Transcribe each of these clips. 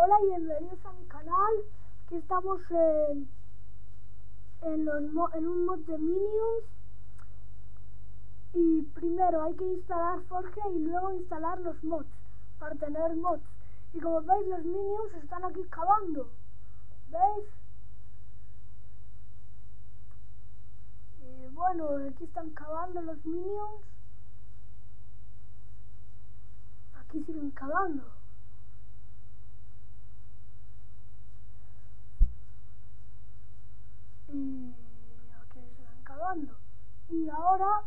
Hola y bienvenidos a mi canal. Aquí estamos en, en, los en un mod de Minions. Y primero hay que instalar Forge y luego instalar los mods para tener mods. Y como veis los Minions están aquí cavando. ¿Veis? Bueno, aquí están cavando los Minions. Aquí siguen cavando. y aquí se van cavando. Y ahora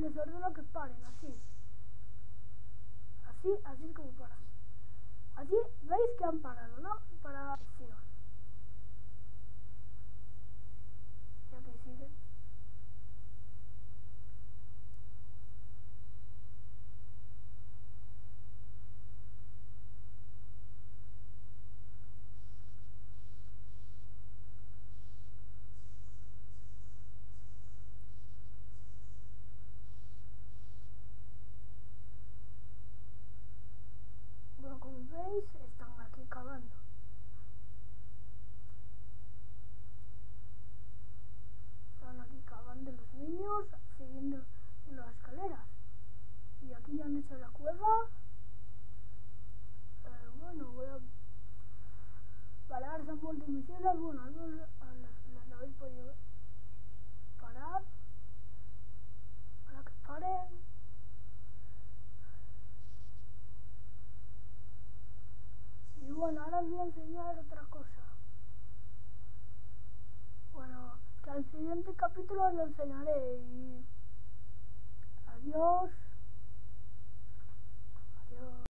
les ordeno que paren, así. Así, así es como paran. Así, veis que han parado, ¿no? Para la acción. Y aquí siguen. están aquí cavando. Están aquí cavando siguiendo en las escaleras. Y aquí ya han hecho la cueva. Eh, bueno, voy a... Parar, son multimisiles, bueno, las, las habéis podido. Parar. Para que paren. bueno, ahora os voy a enseñar otra cosa. Bueno, que al siguiente capítulo lo enseñaré adiós.